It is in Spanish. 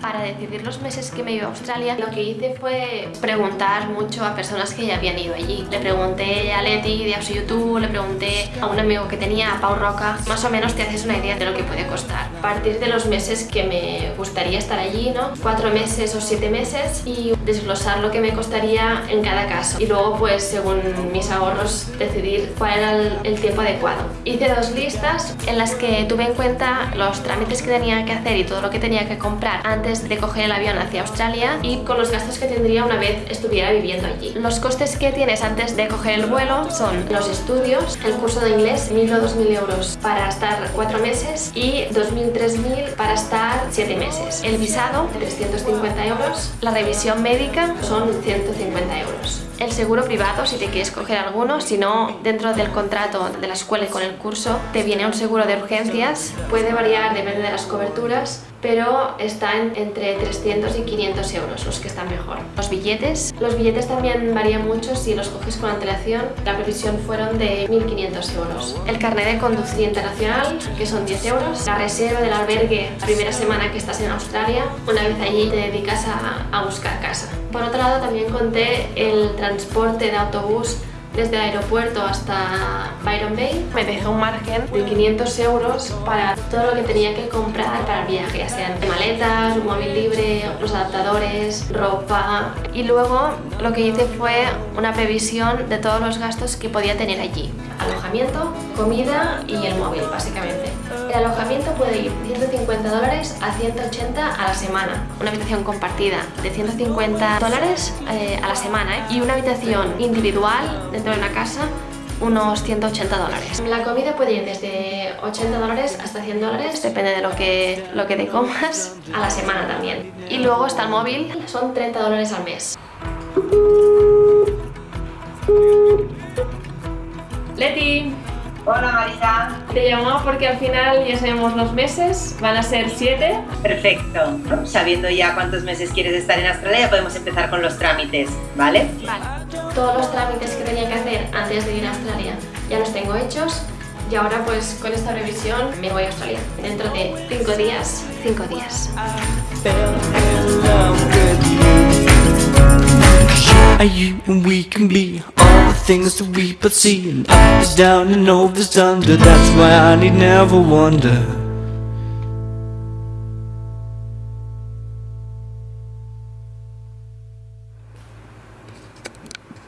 Para decidir los meses que me iba a Australia, lo que hice fue preguntar mucho a personas que ya habían ido allí. Le pregunté a Leti de Ausi YouTube, le pregunté a un amigo que tenía, a Pau Roca. Más o menos te haces una idea de lo que puede costar. A partir de los meses que me gustaría estar allí, ¿no? Cuatro meses o siete meses y desglosar lo que me costaría en cada caso. Y luego, pues, según mis ahorros, decidir cuál era el, el tiempo adecuado. Hice dos listas en las que tuve en cuenta los trámites que tenía que hacer y todo lo que tenía que comprar antes de coger el avión hacia Australia y con los gastos que tendría una vez estuviera viviendo allí. Los costes que tienes antes de coger el vuelo son los estudios, el curso de inglés, 1.000 o 2.000 euros para estar 4 meses y 2.000, 3.000 para estar 7 meses. El visado, 350 euros. La revisión médica son 150 euros el seguro privado si te quieres coger alguno, si no dentro del contrato de la escuela y con el curso te viene un seguro de urgencias, puede variar depende de las coberturas, pero está entre 300 y 500 euros los que están mejor. Los billetes, los billetes también varían mucho si los coges con antelación, la previsión fueron de 1.500 euros. El carnet de conducir internacional, que son 10 euros, la reserva del albergue la primera semana que estás en Australia, una vez allí te dedicas a, a buscar casa. Por otro lado también conté el transporte de autobús desde el aeropuerto hasta Byron Bay. Me dejé un margen de 500 euros para todo lo que tenía que comprar para el viaje, ya sean maletas, un móvil libre, los adaptadores, ropa. Y luego lo que hice fue una previsión de todos los gastos que podía tener allí. Alojamiento, comida y el móvil, básicamente. El alojamiento puede ir de 150 dólares a 180 a la semana. Una habitación compartida de 150 dólares eh, a la semana ¿eh? y una habitación individual dentro de una casa unos 180 dólares. La comida puede ir desde 80 dólares hasta 100 dólares, depende de lo que, lo que te comas, a la semana también. Y luego está el móvil, son 30 dólares al mes. Leti, Hola Marisa. te llamaba porque al final ya sabemos los meses, van a ser 7. Perfecto. Sabiendo ya cuántos meses quieres estar en Australia, ya podemos empezar con los trámites, ¿vale? Vale. Todos los trámites que tenía que hacer antes de ir a Australia ya los tengo hechos y ahora pues con esta revisión me voy a Australia. Dentro de 5 días, 5 días. Are you and we can be all the things that we and up is down and over is under. That's why I need never wonder.